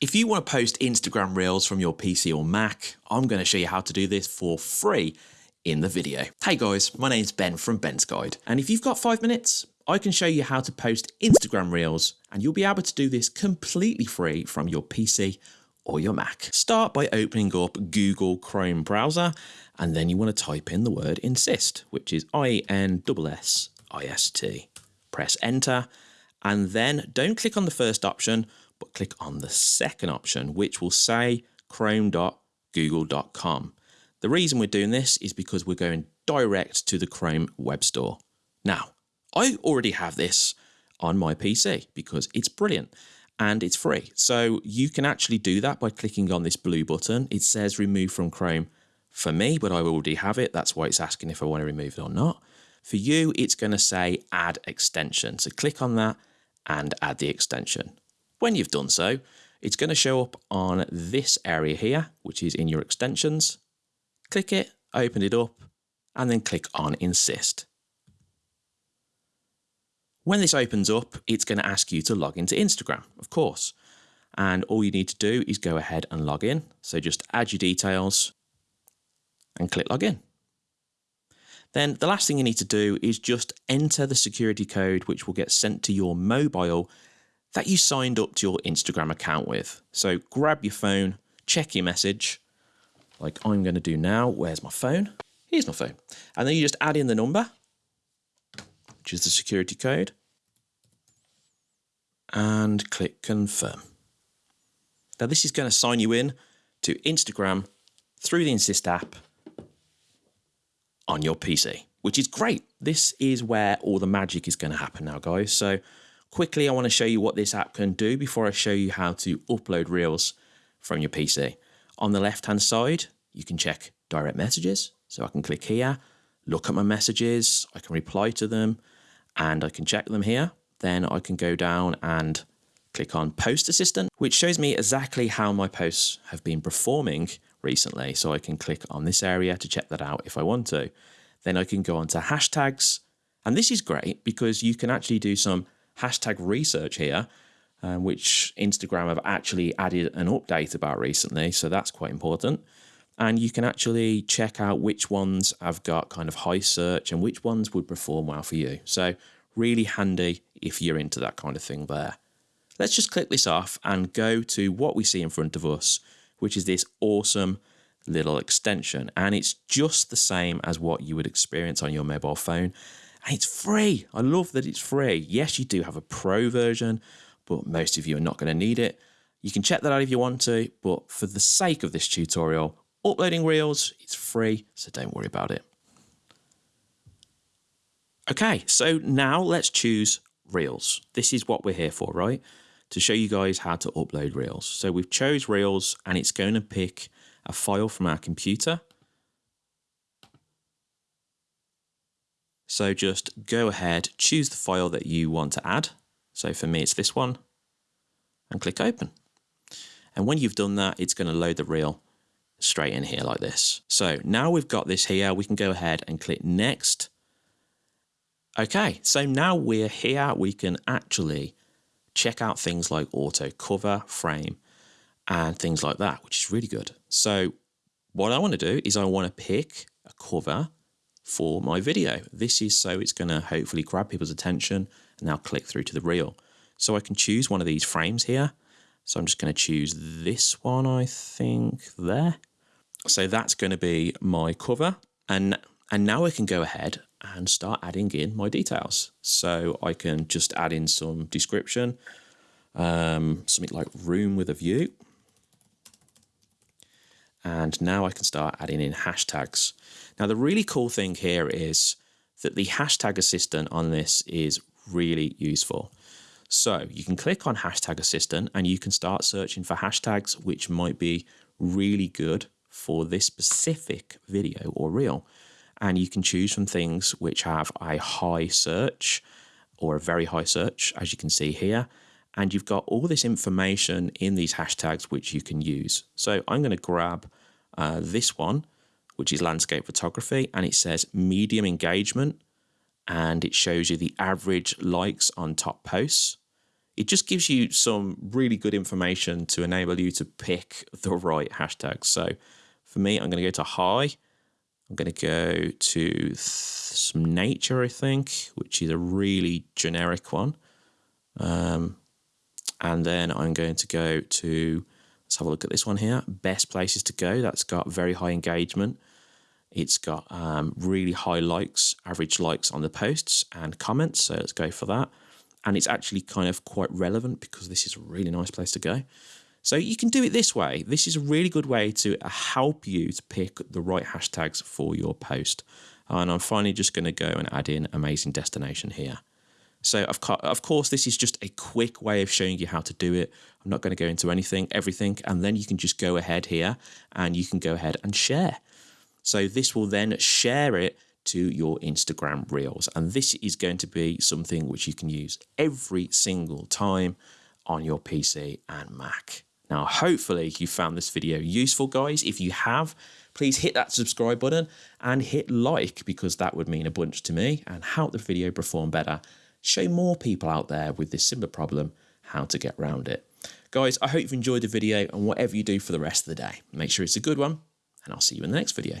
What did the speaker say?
If you want to post Instagram Reels from your PC or Mac, I'm going to show you how to do this for free in the video. Hey guys, my name's Ben from Ben's Guide, and if you've got five minutes, I can show you how to post Instagram Reels, and you'll be able to do this completely free from your PC or your Mac. Start by opening up Google Chrome browser, and then you want to type in the word Inssist, which is I-N-S-S-I-S-T. Press enter, and then don't click on the first option, but click on the second option, which will say chrome.google.com. The reason we're doing this is because we're going direct to the Chrome Web Store. Now, I already have this on my PC because it's brilliant and it's free. So you can actually do that by clicking on this blue button. It says remove from Chrome for me, but I already have it. That's why it's asking if I want to remove it or not. For you, it's going to say add extension. So click on that and add the extension. When you've done so, it's going to show up on this area here, which is in your extensions. Click it, open it up, and then click on Inssist. When this opens up, it's going to ask you to log into Instagram, of course. And all you need to do is go ahead and log in. So just add your details and click login. Then the last thing you need to do is just enter the security code which will get sent to your mobile that you signed up to your Instagram account with. So grab your phone, check your message, like I'm going to do now. Where's my phone? Here's my phone. And then you just add in the number, which is the security code and click confirm. Now this is going to sign you in to Instagram through the Inssist app on your PC, which is great. This is where all the magic is going to happen now, guys. So quickly, I want to show you what this app can do before I show you how to upload Reels from your PC. On the left-hand side, you can check direct messages. So I can click here, look at my messages, I can reply to them, and I can check them here then I can go down and click on Post Assistant, which shows me exactly how my posts have been performing recently. So I can click on this area to check that out if I want to. Then I can go on to hashtags. And this is great because you can actually do some hashtag research here, um, which Instagram have actually added an update about recently. So that's quite important. And you can actually check out which ones have got kind of high search and which ones would perform well for you. So really handy if you're into that kind of thing there. Let's just click this off and go to what we see in front of us, which is this awesome little extension. And it's just the same as what you would experience on your mobile phone. And it's free. I love that it's free. Yes, you do have a pro version, but most of you are not going to need it. You can check that out if you want to, but for the sake of this tutorial, uploading Reels, it's free, so don't worry about it. Okay, so now let's choose Reels. This is what we're here for, right? To show you guys how to upload Reels. So we've chose Reels and it's going to pick a file from our computer. So just go ahead, choose the file that you want to add. So for me, it's this one and click open. And when you've done that, it's going to load the reel straight in here like this. So now we've got this here, we can go ahead and click next Okay, so now we're here, we can actually check out things like auto cover, frame, and things like that, which is really good. So what I want to do is I want to pick a cover for my video. This is so it's going to hopefully grab people's attention and now click through to the reel. So I can choose one of these frames here. So I'm just going to choose this one, I think, there. So that's going to be my cover. And, and now I can go ahead and start adding in my details. So I can just add in some description, um, something like room with a view. And now I can start adding in hashtags. Now the really cool thing here is that the hashtag assistant on this is really useful. So you can click on hashtag assistant and you can start searching for hashtags which might be really good for this specific video or reel and you can choose from things which have a high search or a very high search, as you can see here. And you've got all this information in these hashtags which you can use. So I'm going to grab uh, this one, which is landscape photography, and it says medium engagement, and it shows you the average likes on top posts. it just gives you some really good information to enable you to pick the right hashtags. So for me, I'm going to go to high. I'm going to go to some nature, I think, which is a really generic one. Um, and then I'm going to go to, let's have a look at this one here, best places to go. That's got very high engagement. It's got um, really high likes, average likes on the posts and comments. So let's go for that. And it's actually kind of quite relevant because this is a really nice place to go. So you can do it this way. This is a really good way to help you to pick the right hashtags for your post. And I'm finally just going to go and add in amazing destination here. So of course, this is just a quick way of showing you how to do it. I'm not going to go into anything, everything, and then you can just go ahead here and you can go ahead and share. So this will then share it to your Instagram Reels. And this is going to be something which you can use every single time on your PC and Mac. Now, hopefully you found this video useful, guys. If you have, please hit that subscribe button and hit like because that would mean a bunch to me and help the video perform better. Show more people out there with this similar problem how to get around it. Guys, I hope you've enjoyed the video and whatever you do for the rest of the day, make sure it's a good one and I'll see you in the next video.